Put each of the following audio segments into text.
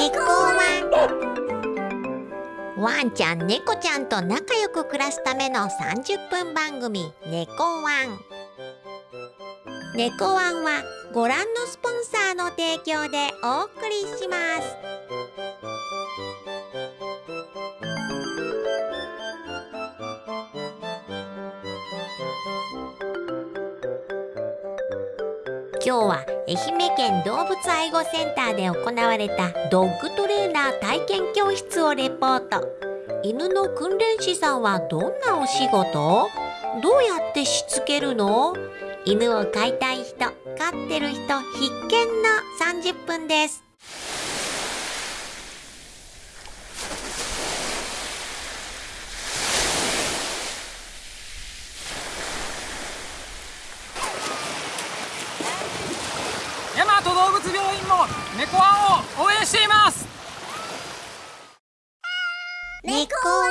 猫ワンワンちゃん猫ちゃんと仲良く暮らすための30分番組猫ワン猫ワンはご覧のスポンサーの提供でお送りします。今日は愛媛県動物愛護センターで行われたドッグトレーナー体験教室をレポート。犬の訓練士さんはどんなお仕事？どうやってしつけるの？犬を飼いたい人飼ってる人必見の30分です大和動物病院も猫ワンを応援しています。猫ワ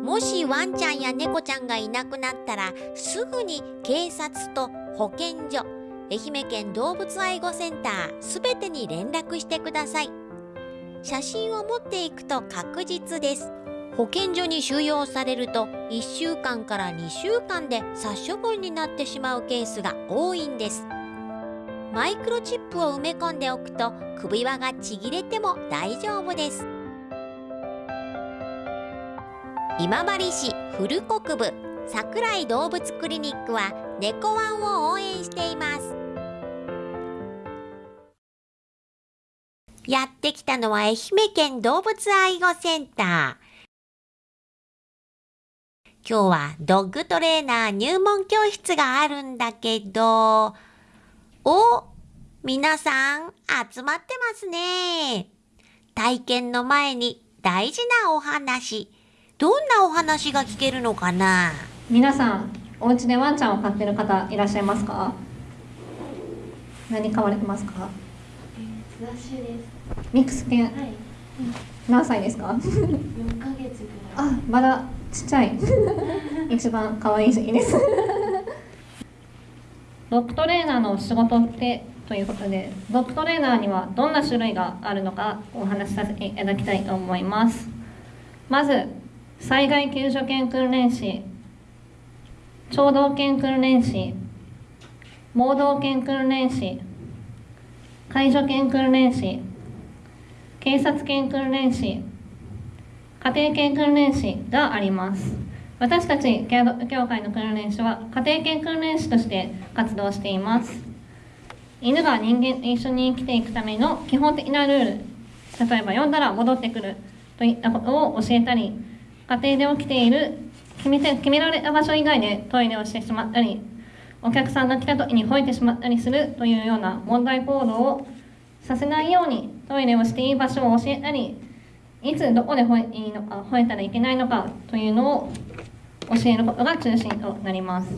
ンもしワンちゃんや猫ちゃんがいなくなったらすぐに警察と保健所愛媛県動物愛護センターすべてに連絡してください。写真を持っていくと確実です。保健所に収容されると1週間から2週間で殺処分になってしまうケースが多いんです。マイクロチップを埋め込んでおくと首輪がちぎれても大丈夫です。今治市古国部桜井動物クリニックは猫ワンを応援しています。やってきたのは愛媛県動物愛護センター。今日はドッグトレーナー入門教室があるんだけどお皆さん集まってますね。体験の前に大事なお話。どんなお話が聞けるのかな？皆さんお家でワンちゃんを飼ってる方いらっしゃいますか？何飼われてますか？雑種です。ミックス犬はい。何歳ですか？4ヶ月ぐらい。あまだちっちゃい 一番可愛い時期ですドッグトレーナーの仕事ってということでドッグトレーナーにはどんな種類があるのかお話しさせていただきたいと思います。まず災害救助犬訓練士聴導犬訓練士盲導犬訓練士介助犬訓練士警察犬訓練士家庭犬訓練士があります。私たちケアド協会の訓練士は家庭犬訓練士として活動しています。犬が人間と一緒に生きていくための基本的なルール例えば呼んだら戻ってくるといったことを教えたり家庭で起きている決めて決められた場所以外でトイレをしてしまったりお客さんが来た時に吠えてしまったりするというような問題行動をさせないようにトイレをしていい場所を教えたりいつどこで吠えいいのか吠えたらいけないのかというのを教えることが中心となります。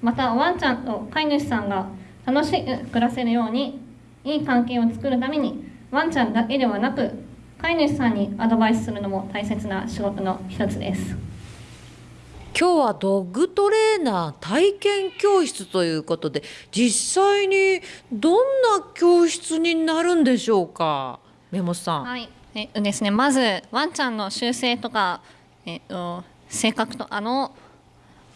またワンちゃんと飼い主さんが楽しく暮らせるようにいい関係を作るためにワンちゃんだけではなく飼い主さんにアドバイスするのも大切な仕事の一つです。今日はドッグトレーナー体験教室ということで実際にどんな教室になるんでしょうか？メモさん、はい、えですね、まずワンちゃんの習性とか、えっと、性格とかの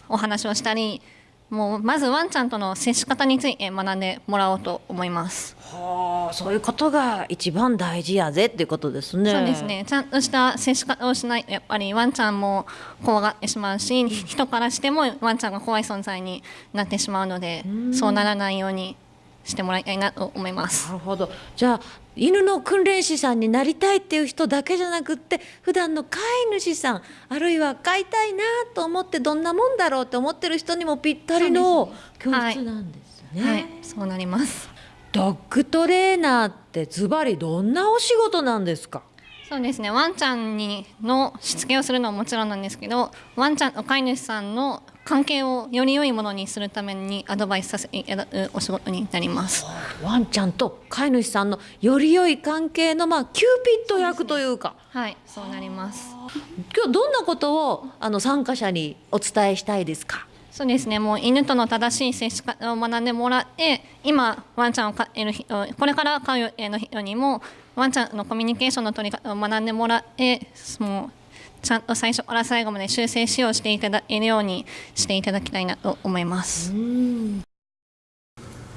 お話をしたりもうまずワンちゃんとの接し方について学んでもらおうと思います。はあそういうことが一番大事やぜっていうことですねそうですねちゃんとした接し方をしないとやっぱりワンちゃんも怖がってしまうし人からしてもワンちゃんが怖い存在になってしまうのでそうならないようにしてもらいたいなと思いますな。るほどじゃあ犬の訓練士さんになりたいっていう人だけじゃなくって普段の飼い主さんあるいは飼いたいなと思ってどんなもんだろうって思ってる人にもぴったりの教はい室なんですね。はい、そうなります。ドッグトレーナーってズバリどんなお仕事なんですか？そうですね。ワンちゃんにのしつけをするのはもちろんなんですけどワンちゃんと飼い主さんの関係をより良いものにするためにアドバイスさせお仕事になります。ワンちゃんと飼い主さんのより良い関係のまあキューピッド役というか。はい、そうなります。今日どんなことをあの参加者にお伝えしたいですか？そうですね。もう犬との正しい接し方を学んでもらって今ワンちゃんを飼える人これから飼う予定の人にもワンちゃんのコミュニケーションの取り方を学んでもらってもうちゃんと最初から最後まで終生飼養していただけるようにしていただきたいなと思います。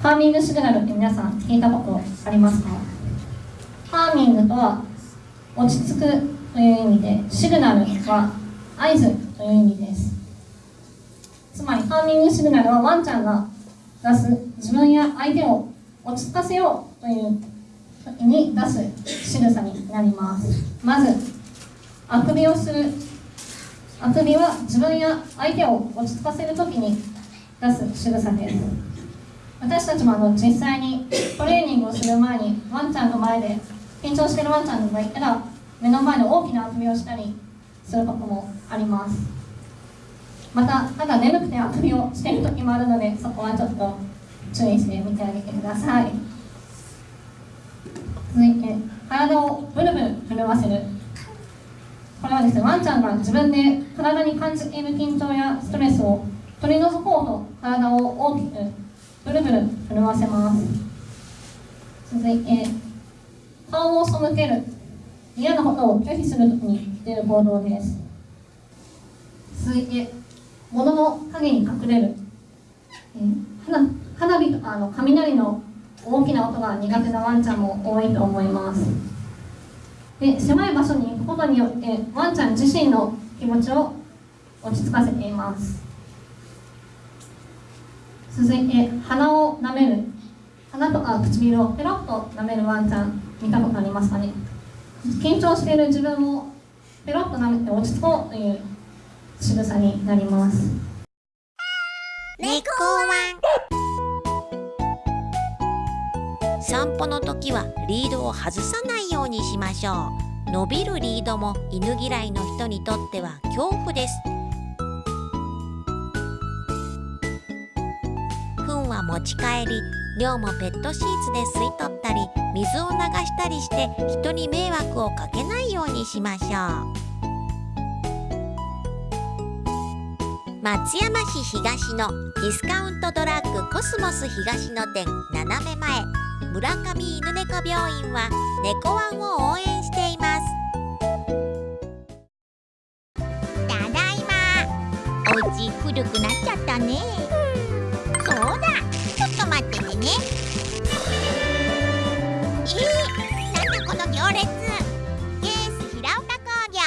ハーミングシグナルって皆さん聞いたことありますか？ハーミングとは落ち着くという意味でシグナルは合図という意味ですつまりハーミングシグナルはワンちゃんが出す自分や相手を落ち着かせようというに出す仕草になります。まずあくびをする。あくびは自分や相手を落ち着かせる時に出す仕草です。私たちもあの実際にトレーニングをする前にワンちゃんの前で緊張してるワンちゃんがいたら目の前で大きなあくびをしたりすることもあります。またただ眠くてあくびをしている時もあるのでそこはちょっと注意してみてあげてください。続いて体をブルブル震わせる。これはですねワンちゃんが自分で体に感じている緊張やストレスを取り除こうと体を大きくブルブル震わせます。続いて顔を背ける嫌なことを拒否するときに出る行動です。続いて物の影に隠れる、花花火とかあの雷の大きな音が苦手なワンちゃんも多いと思います。で狭い場所に行くことによってワンちゃん自身の気持ちを落ち着かせています。続いて鼻を舐める。鼻とか唇をペロッと舐めるワンちゃん見たことありますかね。緊張している自分をペロッと舐めて落ち着こうという仕草になります。猫ワン。散歩の時はリードを外さないようにしましょう。伸びるリードも犬嫌いの人にとっては恐怖です。糞は持ち帰り量もペットシーツで吸い取ったり水を流したりして人に迷惑をかけないようにしましょう。松山市東のディスカウントドラッグコスモス東の店斜め前。村上犬猫病院は猫ワンを応援しています。ただいま。お家古くなっちゃったね。そうだ。ちょっと待っててね。えー、なんだこの行列。ケース平岡工業。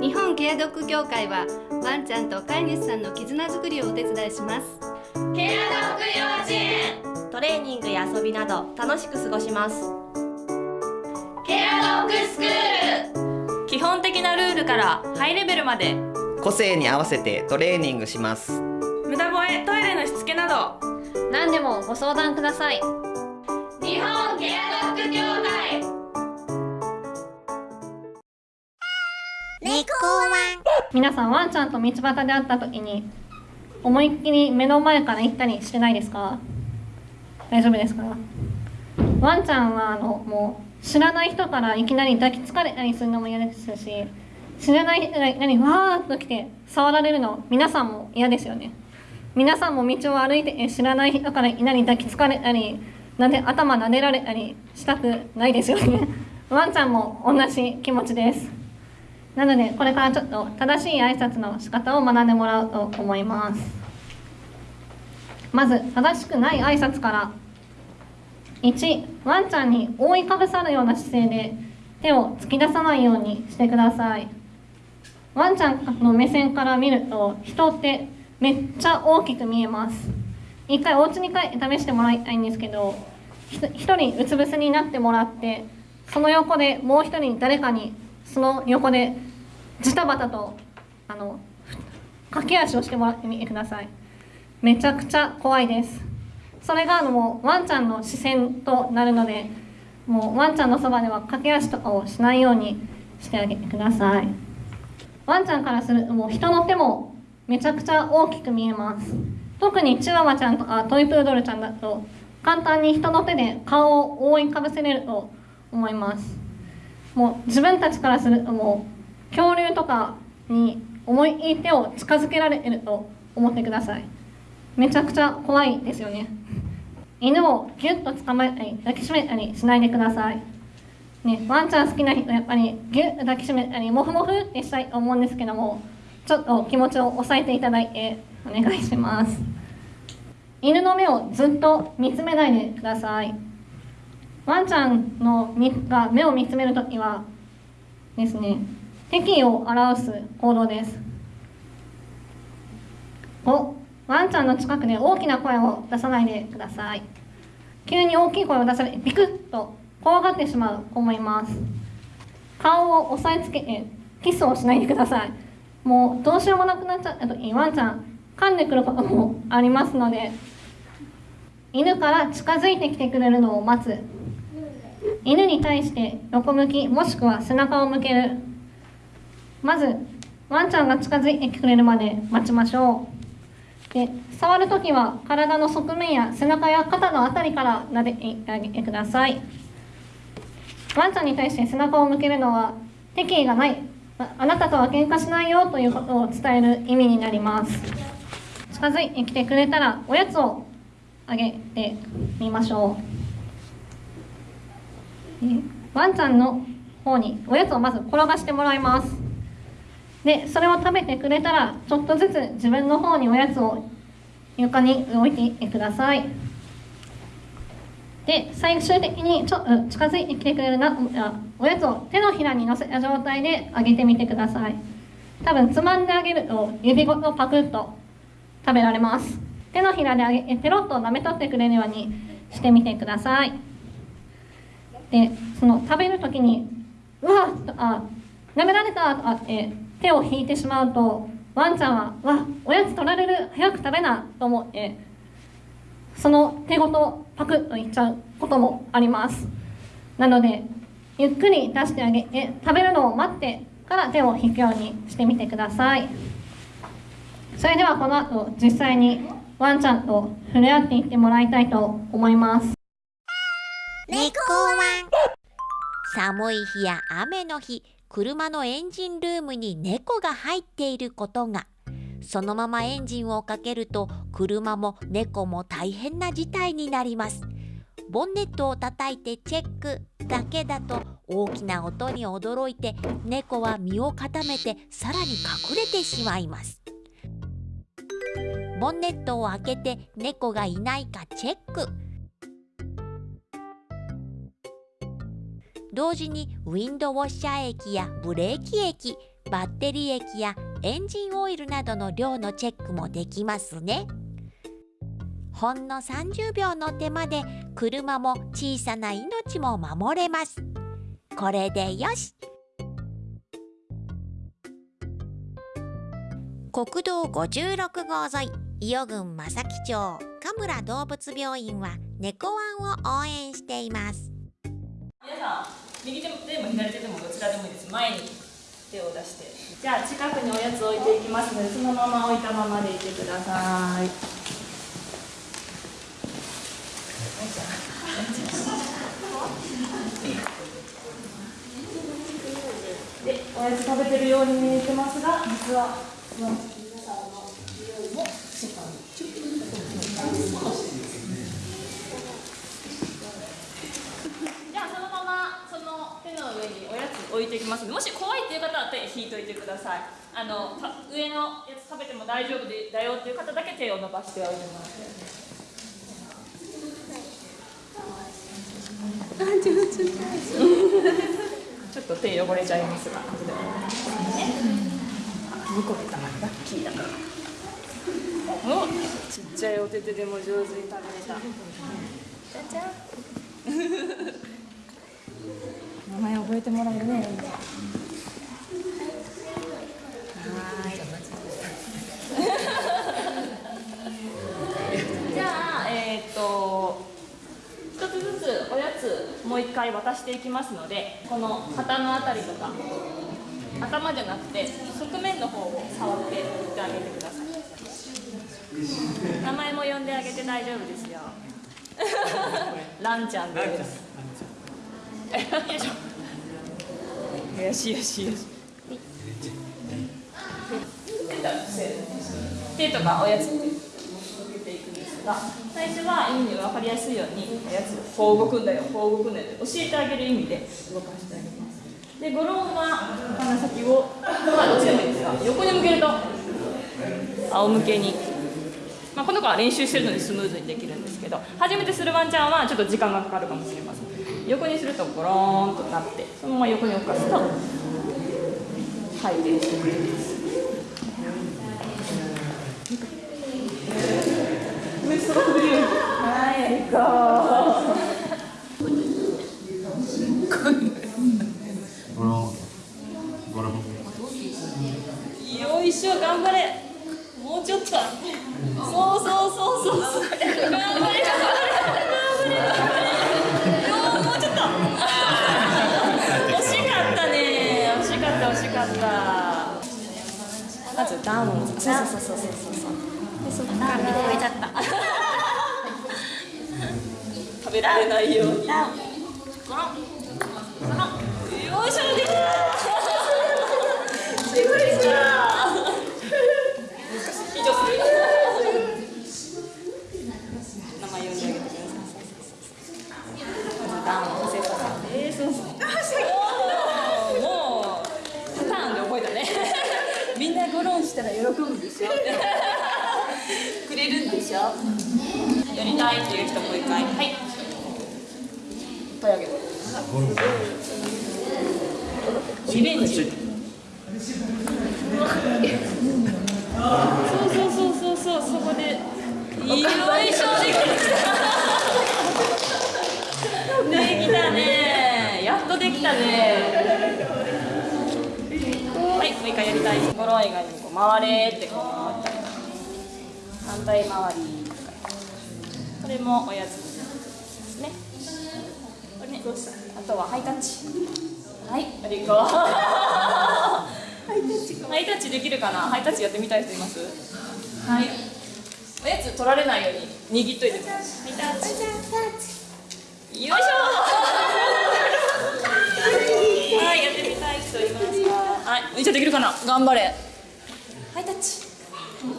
日本ケアドッグ協会はワンちゃんと飼い主さんの絆づくりをお手伝いしますびなど楽しく過ごします。ケアドッグスクール。基本的なルールからハイレベルまで。個性に合わせてトレーニングします。無駄吠えトイレのしつけなど。何でもご相談ください。日本ケアドッグ協会。猫ワン皆さんワンちゃんと道端で会った時に思いっきり目の前から行ったりしてないですか？大丈夫ですか？ワンちゃんはあのもう知らない人からいきなり抱きつかれたりするのも嫌ですし知らない人がいきなりわーっと来て触られるの皆さんも嫌ですよね。皆さんも道を歩いて知らない人からいきなり抱きつかれたりなで頭撫でられたりしたくないですよね。ワンちゃんも同じ気持ちです。なのでこれからちょっと正しい挨拶の仕方を学んでもらおうと思います。まず正しくない挨拶から。1ワンちゃんに覆いかぶさるような姿勢で手を突き出さないようにしてください。ワンちゃんの目線から見ると人ってめっちゃ大きく見えます。一回お家に帰って試してもらいたいんですけど一人うつ伏せになってもらってその横でもう一人誰かにその横でジタバタとあの駆け足をしてもらってみてください。めちゃくちゃ怖いです。それがあのもうワンちゃんの視線となるのでもうワンちゃんのそばでは駆け足とかをしないようにしてあげてください。ワンちゃんからするともう人の手もめちゃくちゃ大きく見えます。特にチワワちゃんとかトイプードルちゃんだと簡単に人の手で顔を覆いかぶせれると思います。もう自分たちからするともう恐竜とかに思い手を近づけられると思ってください。めちゃくちゃ怖いですよね。犬をギュッと捕まえたり抱きしめたりしないでください。ね、ワンちゃん好きな人やっぱりギュッと抱きしめたりモフモフってしたいと思うんですけどもちょっと気持ちを抑えていただいてお願いします。犬の目をずっと見つめないでください。ワンちゃんのが目を見つめるときはですね敵意を表す行動です。おワンちゃんの近くで大きな声を出さないでください。急に大きい声を出されビクッと怖がってしまう子もいます。顔を押さえつけてキスをしないでください。もうどうしようもなくなっちゃった時にワンちゃん噛んでくることもありますので犬から近づいてきてくれるのを待つ。犬に対して横向きもしくは背中を向ける。まずワンちゃんが近づいてくれるまで待ちましょう。で触るときは体の側面や背中や肩のあたりから撫でてあげてください。ワンちゃんに対して背中を向けるのは敵意がない。あなたとは喧嘩しないよということを伝える意味になります。近づいてきてくれたらおやつをあげてみましょう。ワンちゃんの方におやつをまず転がしてもらいます。でそれを食べてくれたらちょっとずつ自分の方におやつを床に置いてください。で最終的にちょ近づいてきてくれるなおやつを手のひらに乗せた状態であげてみてください。多分つまんであげると指ごとパクッと食べられます。手のひらであげペロッと舐め取ってくれるようにしてみてください。でその食べる時に「うわっ!」とあ舐められたとかって手を引いてしまうとワンちゃんは「わおやつ取られる早く食べな」と思ってその手ごとパクッといっちゃうこともあります。なのでゆっくり出してあげて食べるのを待ってから手を引くようにしてみてください。それではこの後実際にワンちゃんと触れ合っていってもらいたいと思います。猫ワン寒い日や雨の日。車のエンジンルームに猫が入っていることが。そのままエンジンをかけると車も猫も大変な事態になります。ボンネットを叩いてチェックだけだと大きな音に驚いて猫は身を固めてさらに隠れてしまいます。ボンネットを開けて猫がいないかチェック。同時にウィンドウォッシャー液やブレーキ液バッテリー液やエンジンオイルなどの量のチェックもできますね。ほんの30秒の手間で車も小さな命も守れます。これでよし。国道56号沿い伊予郡正木町神村動物病院は猫ワンを応援しています。皆さん右手でも左手でもどちらでもいいです。前に手を出して。じゃあ近くにおやつ置いていきますのでそのまま置いたままでいてください。でおやつ食べてるように見えてますが実は皆さんの匂いもしっかりじゃあそのままそ上におやつ置いていきます。もし怖いっていう方は手引いといてください。あのた上のやつ食べても大丈夫でだよっていう方だけ手を伸ばしておいてもらってちょっと手汚れちゃいますが。ね向こうがラッキーだから。おちっちゃいお手手でも上手に食べれた。じゃじゃ名前覚えてもらえるね。はい。じゃあえっ、と一つずつおやつもう一回渡していきますのでこの肩のあたりとか頭じゃなくて側面の方を触っていってあげてください。名前も呼んであげて大丈夫ですよ。ランちゃんですよいしょよしよしよし手とかおやつって分けていくんですが最初は犬に分かりやすいようにおやつこう動くんだよこう動くんだよって教えてあげる意味で動かしてあげます。でゴロンは鼻先をまあどっちでもいいんですが横に向けると仰向けにまあ、この子は練習してるのでスムーズにできるんですけど初めてするワンちゃんはちょっと時間がかかるかもしれません横にするとゴローンとなってそのまま横に置かすと回転してくれます。はい、ありがかった。まずダウン。そうそうそうそうそうそう。で、そこから超えちゃった。食べられないように。ゴロン。ゴロン。よいしょ、できた。びっくりした。以上する。名前呼んであげてください。ダウン、セットさんです。もう、もう、パターンで覚えたね。みんなゴロンしたら喜ぶんでしょくれるんでしょやりたいっていう人もう一回。はい。いっぱいあげる。リベンジ。そうそうそうそうそうそこでよいしょできたできたねやっとできたねはいもう一回やりたいゴロン以外にこう回れってこう回ったり反対回りこれもおやつですね。これね。あとはハイタッチ。はい。ありがとうハイタッチできるかな？ハイタッチやってみたい人います？はい。おやつ取られないように握っといて。ハイタッチ。よいしょ。はいやってみたい人いますか？はい。お兄ちゃんできるかな？頑張れ。ハイタッチ。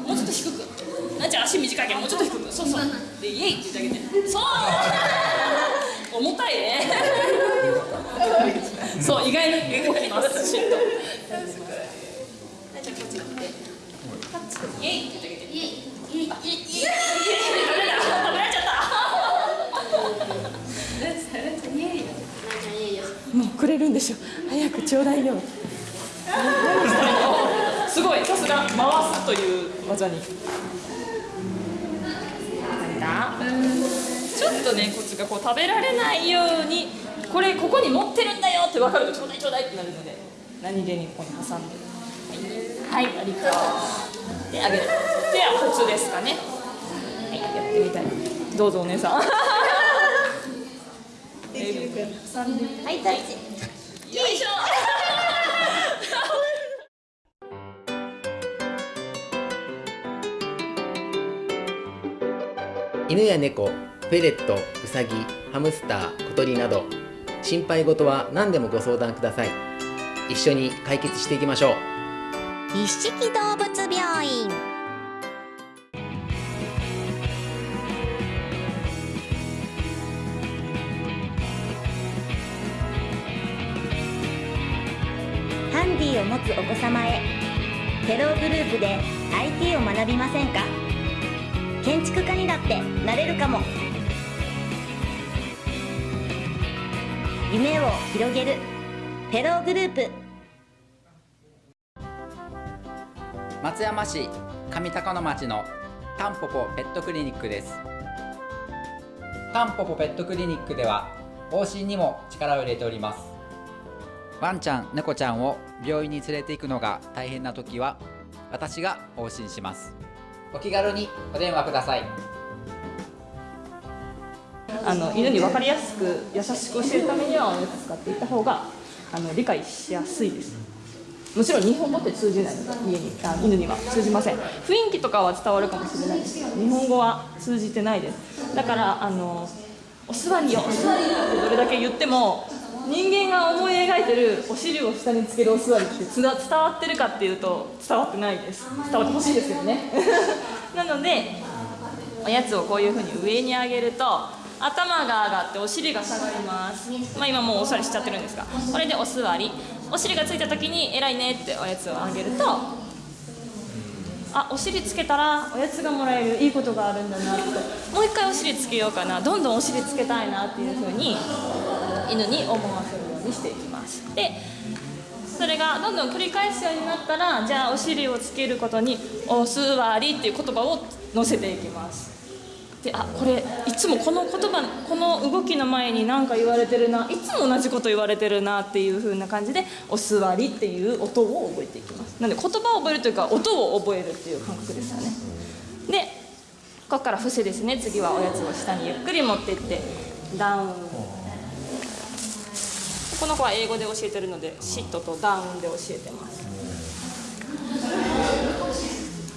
もうちょっと低くなっちゃん足短いけどもうちょっと低く。そうそう。でイエイって言ってあげて。そう。重たいね。そう意外に動きます。シュッと。なっちゃんこっち来て。タッチイエイ。って言ってあげてイ。エイ。イエイ。イエイ。イエイ。食べられた食べられちゃったもうくれるんでしょ早くちょうだいよすごいさすが回すという技にちょっとねこっちがこう食べられないようにこれここに持ってるんだよって分かるとちょうだいちょうだいってなるので何気にここに挟んで。はい、はい、ありがとう。であげる。ではコツですかね。はいやってみたい。どうぞお姉さん。はいタッチ。よいしょ犬や猫、フェレット、ウサギ、ハムスター、小鳥など心配事は何でもご相談ください。一緒に解決していきましょう。一色動物病院。ハンディを持つお子様へ。テログループで IT を学びませんか？建築家にだってなれるかも。夢を広げる。テログループ。松山市上高野町のタンポポペットクリニックです。タンポポペットクリニックでは往診にも力を入れております。ワンちゃん猫ちゃんを病院に連れて行くのが大変な時は私が往診します。お気軽にお電話ください。あの犬に分かりやすく優しく教えるためにはおやつ使っていった方があの理解しやすいです。もちろん日本語って通じないので家にあ犬には通じません。雰囲気とかは伝わるかもしれないです。日本語は通じてないです。だからあのお座りよお座りよってどれだけ言っても人間が思い描いてるお尻を下につけるお座りって伝わってるかっていうと伝わってないです。伝わってほしいですけどね。なのでおやつをこういうふうに上に上げると頭が上がってお尻が下がります、まあ、今もうお座りしちゃってるんですが。これでお座り。お尻がついた時に偉いねっておやつをあげるとあお尻つけたらおやつがもらえる。いいことがあるんだなって。もう一回お尻つけようかな。どんどんお尻つけたいなっていうふうに犬に思わせるようにしていきます。でそれがどんどん繰り返すようになったらじゃあお尻をつけることに「お座り」っていう言葉を載せていきます。であこれいつもこの言葉この動きの前に何か言われてるないつも同じこと言われてるなっていう風な感じで「お座り」っていう音を覚えていきます。なので言葉を覚えるというか音を覚えるっていう感覚ですよね。でここから伏せですね。次はおやつを下にゆっくり持っていってダウン。この子は英語で教えてるのでシットとダウンで教えてます。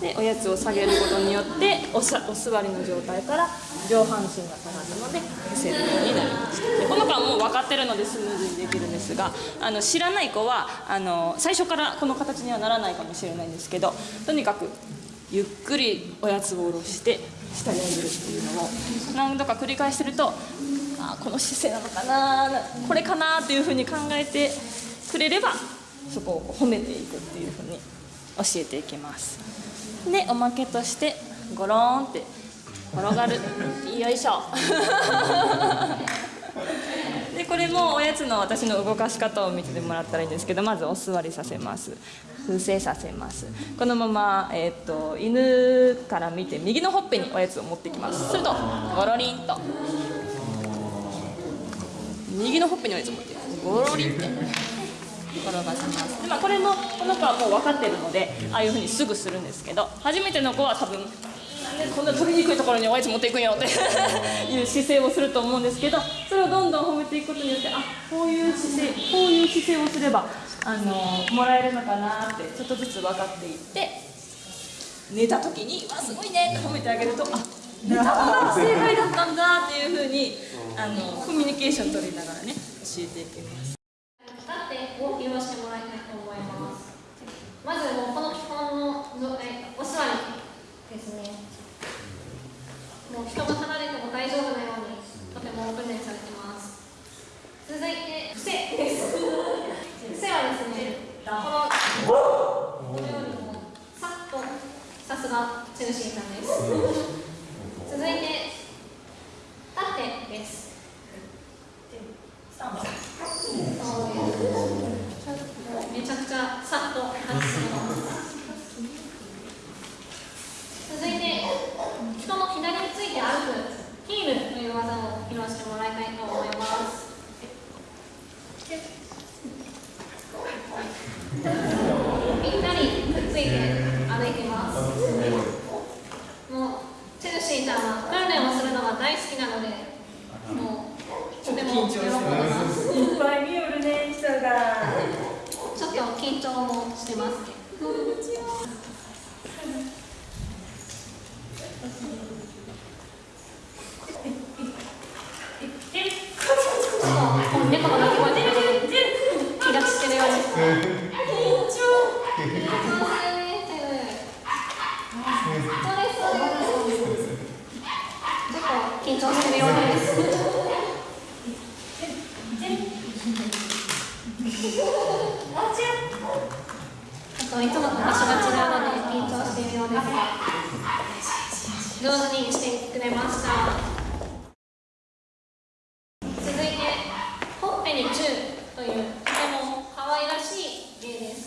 でおやつを下げることによっておさお座りの状態から上半身が下がるので伏せるようになりました。でこの子はもう分かってるのでスムーズにできるんですがあの知らない子はあの最初からこの形にはならないかもしれないんですけどとにかくゆっくりおやつを下ろして下に上げるっていうのを何度か繰り返してるとあこの姿勢なのかな。これかなっていうふうに考えてくれればそこを褒めていくっていうふうに教えていきます。でおまけとしてゴローンって転がる。よいしょ。でこれもおやつの私の動かし方を見ててもらったらいいんですけどまずお座りさせます。伏せさせます。このまま、えー、と犬から見て右のほっぺにおやつを持ってきます。するとゴロリンと。右のほっぺにおやつを持ってゴロリって転がします。で、まあ、これもこの子はもう分かってるのでああいうふうにすぐするんですけど初めての子は多分なんでこんな取りにくいところにおやつ持っていくんよって いう姿勢をすると思うんですけどそれをどんどん褒めていくことによってあこういう姿勢こういう姿勢をすればあのもらえるのかなってちょっとずつ分かっていって寝た時に「わすごいね」って褒めてあげると「あ寝たの正解だったんだ」っていうふうにあのコミュニケーション取りながらね教えていきます。立ってを披露してもらいたいと思います。まずもうこの基本の状態、お座りですね。もう人が離れても大丈夫なようにとても訓練されてます。続いて伏せです。伏せはですね、このこのようにもうさっとさすがチェルシーさんです。続いて立ってです。めちゃくちゃさっと外すの続いて人の左について歩くヒールという技を披露してもらいたいと思いますぴったりくっついて歩いていますもうチェルシーちゃんは訓練をするのが大好きなのでもうとても喜んでますいっぱい見よるね人がちょっと緊張もしてます。猫の鳴き声で気が散ってるようです。緊張してるようです。あといつもと場所が違うので緊張しているようですが上手にしてくれました続いてほっぺにチューというとても可愛らしい芸です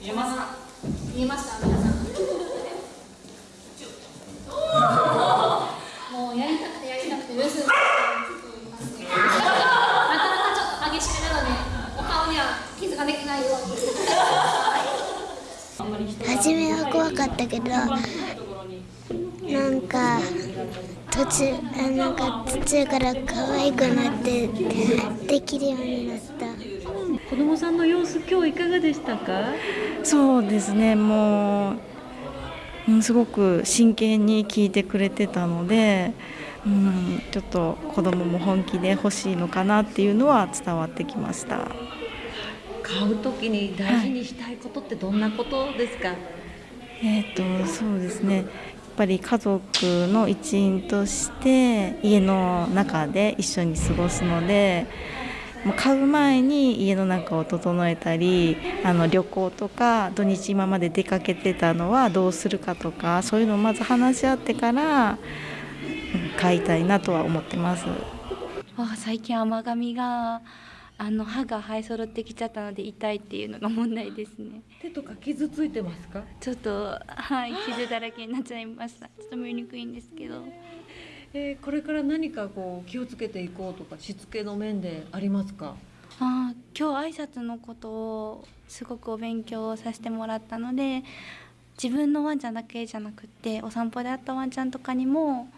見えますか見えました皆さんもうやりたくてやりたくてルースなかなかちょっと激しめなのでお顔には傷ができないように初めはけどなんか途中あなんか途中から可愛くなってできるようになった。子供さんの様子今日いかがでしたか？そうですね。もううん、すごく真剣に聞いてくれてたので、うん、ちょっと子供も本気で欲しいのかなっていうのは伝わってきました。買う時に大事にしたいことってどんなことですか、はい、え、ー、とそうですねやっぱり家族の一員として家の中で一緒に過ごすので買う前に家の中を整えたりあの旅行とか土日今まで出かけてたのはどうするかとかそういうのをまず話し合ってから買いたいなとは思ってます。あ最近甘噛みがあの歯が生え揃ってきちゃったので痛いっていうのが問題ですね。手とか傷ついてますか？ちょっとはい傷だらけになっちゃいましたちょっと見にくいんですけど。えー、これから何かこう気をつけていこうとかしつけの面でありますか？あ今日挨拶のことをすごくお勉強させてもらったので自分のワンちゃんだけじゃなくってお散歩で会ったワンちゃんとかにも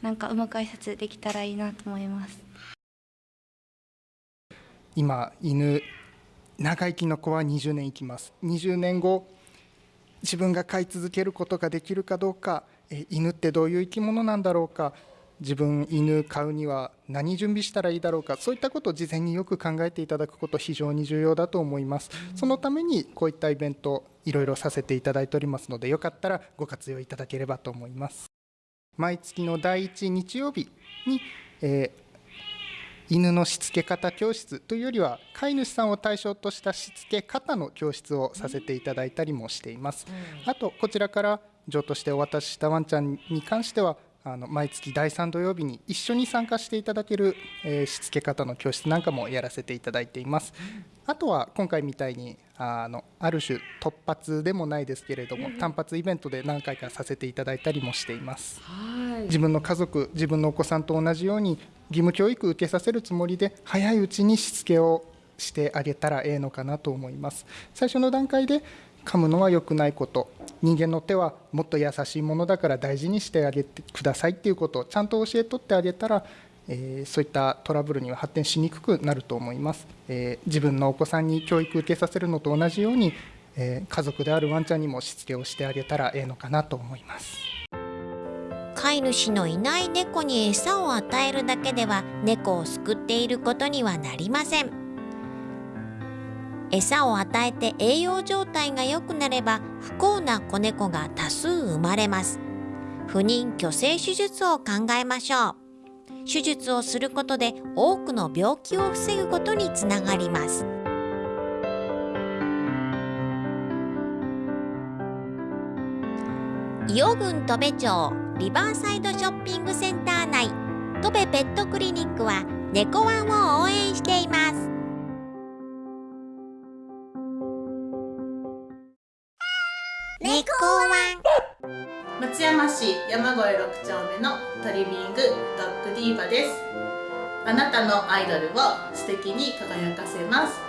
なんかうまく挨拶できたらいいなと思います今犬長生きの子は20年生きます。20年後自分が飼い続けることができるかどうか犬ってどういう生き物なんだろうか自分犬飼うには何準備したらいいだろうかそういったことを事前によく考えていただくこと非常に重要だと思います。そのためにこういったイベントいろいろさせていただいておりますのでよかったらご活用いただければと思います。毎月の第1日曜日に、えー、犬のしつけ方教室というよりは飼い主さんを対象としたしつけ方の教室をさせていただいたりもしています。あとこちらから譲渡してお渡ししたワンちゃんに関してはあの毎月第3土曜日に一緒に参加していただける、えー、しつけ方の教室なんかもやらせていただいています。あとは今回みたいにあのある種突発でもないですけれども単発イベントで何回かさせていただいたりもしています。自分の家族自分のお子さんと同じように義務教育受けさせるつもりで早いうちにしつけをしてあげたらええのかなと思います。最初の段階で噛むのは良くないこと。人間の手はもっと優しいものだから大事にしてあげてくださいっていうことをちゃんと教えとってあげたら、えー、そういったトラブルには発展しにくくなると思います、えー、自分のお子さんに教育受けさせるのと同じように、えー、家族であるワンちゃんにもしつけをしてあげたらええのかなと思います。飼い主のいない猫に餌を与えるだけでは猫を救っていることにはなりません。餌を与えて栄養状態が良くなれば不幸な子猫が多数生まれます。不妊去勢手術を考えましょう。手術をすることで多くの病気を防ぐことにつながります。伊予郡戸部町リバーサイドショッピングセンター内戸部ペットクリニックは猫ワンを応援しています。猫ワン。松山市山越6丁目のトリミングドッグディーバです。あなたのアイドルを素敵に輝かせます。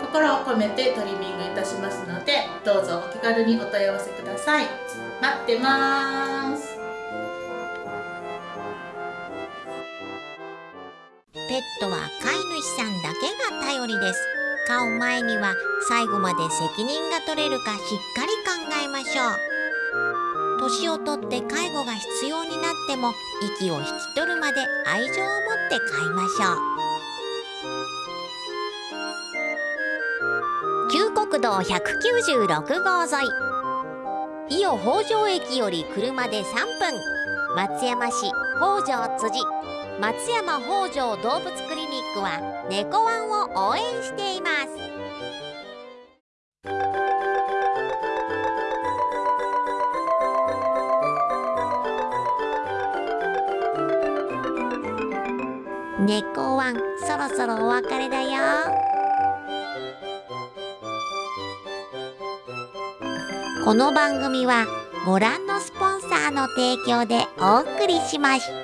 心を込めてトリミングいたしますのでどうぞお気軽にお問い合わせください。待ってます。ペットは飼い主さんだけが頼りです。買う前には最後まで責任が取れるかしっかりましょう。年をとって介護が必要になっても息を引き取るまで愛情を持って飼いましょう。旧国道196号沿い。伊予北条駅より車で3分。松山市北条辻。松山北条動物クリニックは猫ワンを応援しています。猫ワンそろそろお別れだよこの番組はご覧のスポンサーの提供でお送りしました。